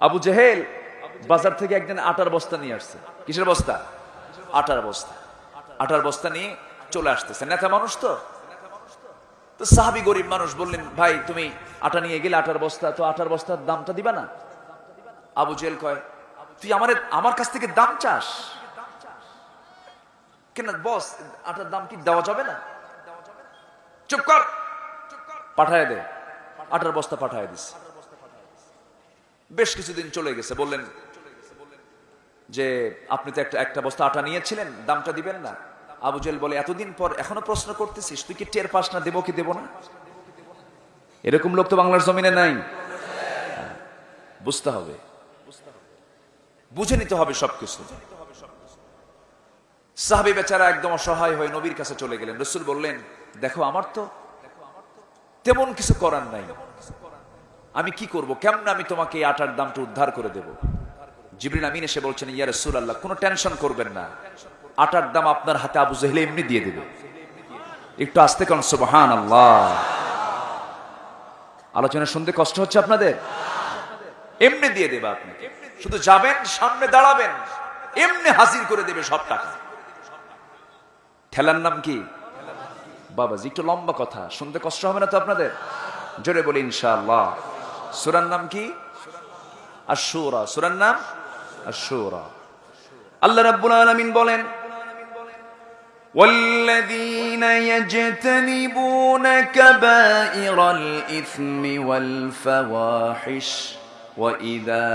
আবু জেহেল বাজার থেকে একদিন আটার বস্তা নিয়ে আসছে। কিসের বস্তা? আটার বস্তা। আটার বস্তা নিয়ে চলে আসতেছে। নেতা মানুষ তো। তো সাহাবি গরিব মানুষ বললেন, ভাই, তুমি আটা নিয়ে গেলে আটার বস্তা, তো আটার বস্তার দামটা দিবা না? আবু জেল কয়, তুই আমার আমার কাছ থেকে দাম চাস? কেন, বস, আটার দাম কি দেওয়া যাবে না? চুপ কর। পাঠায় দে। আটার বস্তা পাঠায় দিস বেশ কিছুদিন চলে গেছে, বললেন যে, আপনি তো একটা একটা বস্তা আটা নিয়েছিলেন, দামটা দিবেন না। আবু জেল বলে, এতদিন পর এখনও প্রশ্ন করতেছিস, তুই কি টের পাস না, দেবো কি দেবো না? এরকম লোক তো বাংলার জমিনে নাই। বুঝতে হবে। বুঝে নিতে হবে সবকিছু। সাহাবি বেচারা একদম অসহায় হয়ে নবীর কাছে চলে গেলেন। রসুল বললেন, দেখো, আমার তো তেমন কিছু করার নাই। আমি কি করব? কেমন আমি তোমাকে এই আটার দামটা উদ্ধার করে দেব? জিবরিন আমিন এসে বলছেন, ইয়া রসুল আল্লাহ কোনো টেনশন করবেন না। আটার দাম আপনার হাতে আবু জেহেলে এমনি দিয়ে দেবে। একটু আসতে কারণ সুবহান আল্লাহ আলোচনা শুনতে কষ্ট হচ্ছে আপনাদের? এমনি দিয়ে দেবে আপনাকে। শুধু যাবেন, সামনে দাঁড়াবেন, এমনি হাজির করে দেবে সব টাকা। ঠেলার নাম কি? বাবাজি, একটু লম্বা কথা, শুনতে কষ্ট হবে না তো আপনাদের? জোরে বলি, ইনশাআল্লাহ। সুরার নাম কি আশুরা সুরার নাম আশুরা আল্লাহ রাব্বুল আলামিন বলেন والذين يجتنبون كبائر الإثم والفواحش وإذا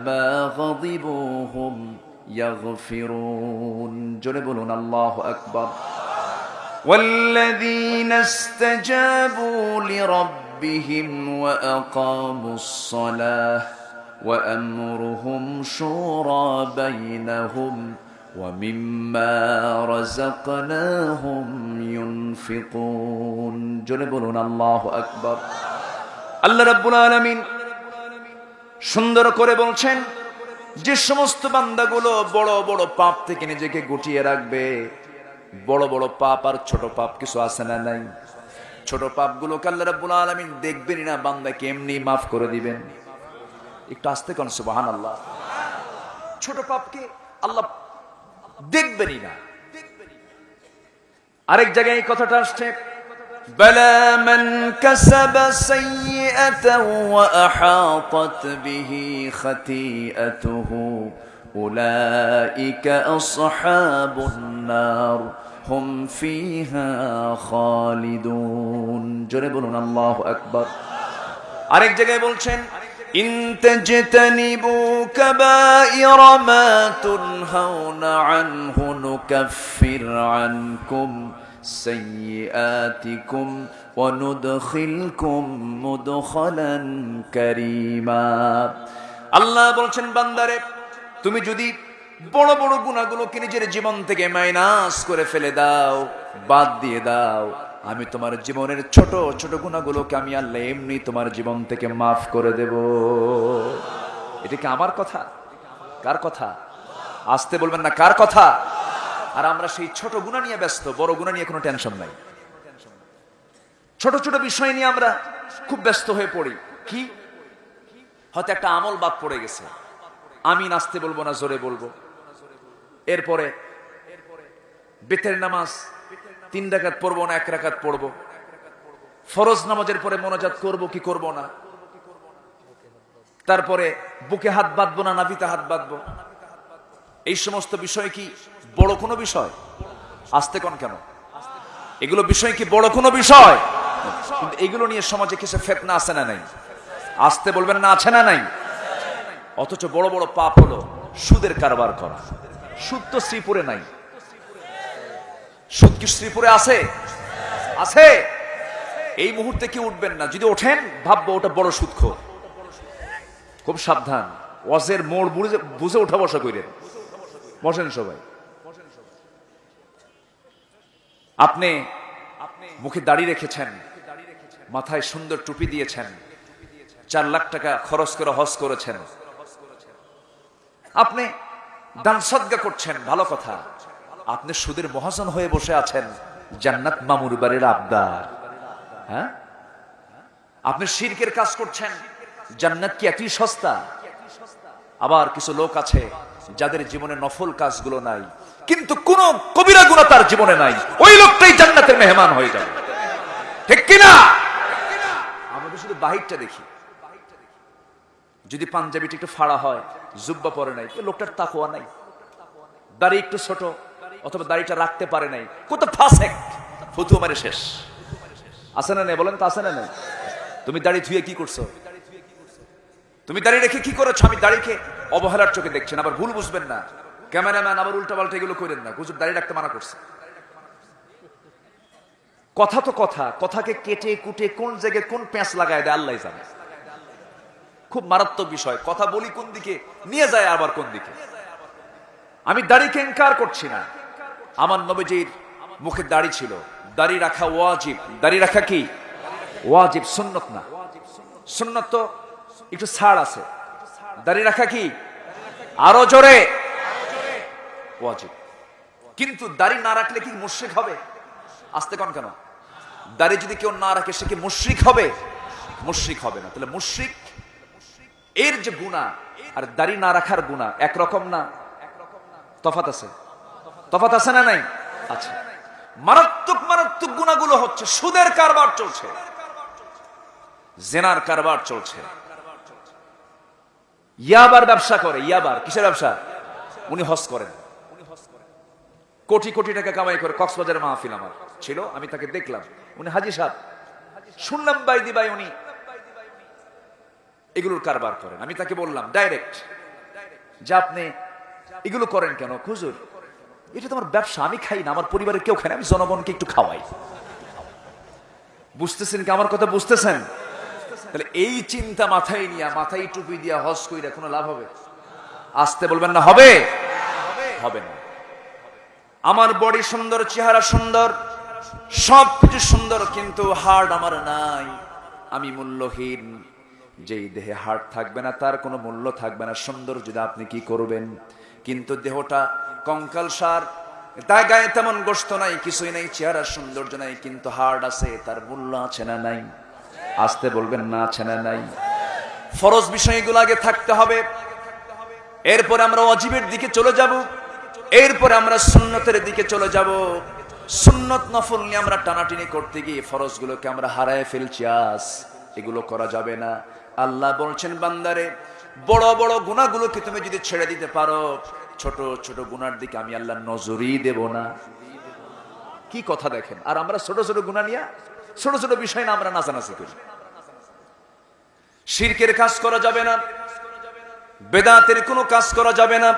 ما غضبوا هم يغفرون جربون الله أكبر والذين استجابوا لربهم وأقاموا الصلاة وأمرهم شورى بينهم ومما رزقناهم ينفقون جربون الله أكبر আল্লাহ রাব্বুল আলামিন সুন্দর করে বলছেন যে সমস্ত বান্দাগুলো বড় বড় পাপ থেকে নিজেকে গুটিয়ে রাখবে বড় বড় পাপ আর ছোট পাপ কিছু আছে না নাই ছোট পাপগুলোকে আল্লাহ রাব্বুল আলামিন দেখবেনই না বান্দাকে এমনি মাফ করে দিবেন একটু আস্তে কোন সুবহানাল্লাহ ছোট পাপকে আল্লাহ দেখবেনই না আরেক জায়গায় এই কথাটা আসছে بلى من كسب سيئة وأحاطت به خطيئته أولئك أصحاب النار হুম ফিহা খালিদুন। জোরে বলুন, আল্লাহু আকবার। আরেক জায়গায় বলছেন, ইন তাজতানিবু কাবাইরা মা তুনহাউনা আনহু নুকাফির আনকুম সাইয়্যাতিকুম ওয়া নুদখিলকুম মুদখালান কারীমা। আল্লাহ বলছেন, বান্দারে, তুমি যদি বড় বড় গুণাগুলোকে নিজের জীবন থেকে মাইনাস করে ফেলে দাও, বাদ দিয়ে দাও। আমি তোমার জীবনের ছোট ছোট গুণাগুলোকে আমি আল্লাহ এমনি তোমার জীবন থেকে মাফ করে দেব। এটা কি আমার কথা? কার কথা? আসতে বলবেন না, কার কথা? আর আমরা সেই ছোট গুণা নিয়ে ব্যস্ত, বড় গুণা নিয়ে কোনো টেনশন নাই। ছোট ছোট বিষয় নিয়ে আমরা খুব ব্যস্ত হয়ে পড়ি। কি? হয়তো একটা আমল বাদ পড়ে গেছে। আমি নাচতে বলব না, জোরে বলব। এরপরে বেতের নামাজ, তিন রাকাত পড়ব না, এক রাকাত পড়ব। ফরজ নামাজের পরে মোনাজাত করব কি করব না? তারপরে বুকে হাত বাঁধবো না, নাভিতে হাত বাঁধবো? এই সমস্ত বিষয় কি বড় কোনো বিষয়? আসতে কোন কেন? এগুলো বিষয় কি বড় কোনো বিষয়? এগুলো নিয়ে সমাজে কিছু ফেতনা আছে না নাই? আসতে বলবেন না, আছে না নাই? অথচ বড় বড় পাপ হলো সুদের কারবার করা। সুদ তো শ্রীপুরে নাই। সুদ কি শ্রীপুরে আছে? আছে? এই মুহূর্তে কি উঠবেন না? যদি ওঠেন, ভাববো ওটা বড় সুদখোর খুব সাবধান। ওয়াজের মোড় বুঝে বুঝে ওঠা বসা করেন বসেন সবাই। আপনি মুখে দাড়ি রেখেছেন, মাথায় সুন্দর টুপি দিয়েছেন, চার লাখ টাকা খরচ করে হজ করেছেন। আপনি দান সদ্গা করছেন, ভালো কথা। আপনি সুদের মহাজন হয়ে বসে আছেন, জান্নাত মামুর বাড়ির আবদার। হ্যাঁ? আপনি শিরকের কাজ করছেন, জান্নাত কি এতই সস্তা? আবার কিছু লোক আছে যাদের জীবনে নফল কাজগুলো নাই, কিন্তু কোন কবিরা গুণা তার জীবনে নাই। ওই লোকটাই জান্নাতের মেহমান হয়ে যাবে। ঠিক কিনা? আমাদের শুধু বাহিরটা দেখি। যদি পাঞ্জাবিটা একটু ফাড়া হয়, জুব্বা পরে নাই লোকটার তাকোয়া নাই। দাড়ি একটু ছোট, অথবা দাড়িটা রাখতে পারে নাই। কত ফাঁসেক ফুতু শেষ। আছে না নেই? বলেন তো আছে না নেই? তুমি দাড়ি ধুয়ে কি করছ? তুমি দাড়ি রেখে কি করেছ? আমি দাড়িকে অবহেলার চোখে দেখছেন আবার ভুল বুঝবেন না। ক্যামেরাম্যান আবার উল্টা পাল্টা এগুলো করেন না। হুজুর দাড়ি রাখতে মানা করছে। কথা তো কথা, কথাকে কেটে কুটে কোন জায়গায় কোন প্যাঁচ লাগায় দেয় আল্লাহ জানে। খুব মারাত্মক বিষয়। কথা বলি কোন দিকে, নিয়ে যায় আবার কোন দিকে। আমি দাড়িকে ইনকার করছি না। আমার নবীজির মুখে দাড়ি ছিল। দাড়ি রাখা ওয়াজিব। দাড়ি রাখা কি? ওয়াজিব, সুন্নত না। সুন্নত তো একটু ছাড় আছে। দাড়ি রাখা কি? আরও জোরে। ওয়াজিব। কিন্তু দাড়ি না রাখলে কি মুশ্রিক হবে? আসতে কন কেন? দাড়ি যদি কেউ না রাখে, সে কি মুশ্রিক হবে? মুশ্রিক হবে না। তাহলে মুশ্রিক এর যে গুণা, আর দাড়ি না রাখার গুণা, একরকম না? তফাত আছে? তফাত আছে না নাই? আচ্ছা। মারাত্মক মারাত্মক গুণাগুলো হচ্ছে, সুদের কারবার চলছে। জেনার কারবার চলছে। ইয়াবার ব্যবসা করে, ইয়াবার। কিসের ব্যবসা? উনি হস করেন। কোটি কোটি টাকা কামাই করে, কক্সবাজারের মাহফিল আমার। ছিল, আমি তাকে দেখলাম। উনি হাজি সাহেব। শুনলাম, বাই দি বাই উনি এগুলোর কারবার করেন। আমি তাকে বললাম ডাইরেক্ট যে আপনি এগুলো করেন কেন? খুজুর এটা তো আমার ব্যবসা, আমি খাই না, আমার পরিবারের কেউ খায় না, আমি জনগণকে একটু খাওয়াই। বুঝতেছেন কি আমার কথা বুঝতেছেন? তাহলে এই চিন্তা মাথায় নিয়ে, মাথায় টুপি দিয়া হস কইরা কোনো লাভ হবে? আসতে বলবেন না, হবে? হবে না। আমার বডি সুন্দর, চেহারা সুন্দর সব কিছু সুন্দর, কিন্তু হার্ট আমার নাই, আমি মূল্যহীন। যেই দেহে হার্ট থাকবে না, তার কোনো মূল্য থাকবে না। সুন্দর যদি আপনি কি করবেন? কিন্তু দেহটা কঙ্কাল সার, তার গায়ে তেমন গোস্ত নাই, কিছুই নাই, চেহারার সৌন্দর্য নাই, কিন্তু হার্ট আছে, তার মূল্য আছে না নাই? আসতে বলবেন, না আছে না নাই? ফরজ বিষয়গুলো আগে থাকতে হবে। এরপরে আমরা অজীবের দিকে চলে যাব। এরপর আমরা সুন্নতের দিকে চলে যাব। সুন্নত নফল নিয়ে আমরা টানাটানি করতে গিয়ে ফরজগুলোকে আমরা হারায় ফেলছি, আস। এগুলো করা যাবে না। আল্লাহ বলছেন, বান্দারে, বড় বড় গুণাগুলোকে তুমি যদি ছেড়ে দিতে পারো, ছোট ছোট গুনার দিকে আমি আল্লাহ নজরই দেব না। কি কথা দেখেন? আর আমরা ছোট ছোট গুণা নিয়ে ছোট ছোট বিষয় না আমরা নাচানাচি করি। শিরকের কাজ করা যাবে না, বেদাতের কোনো কাজ করা যাবে না।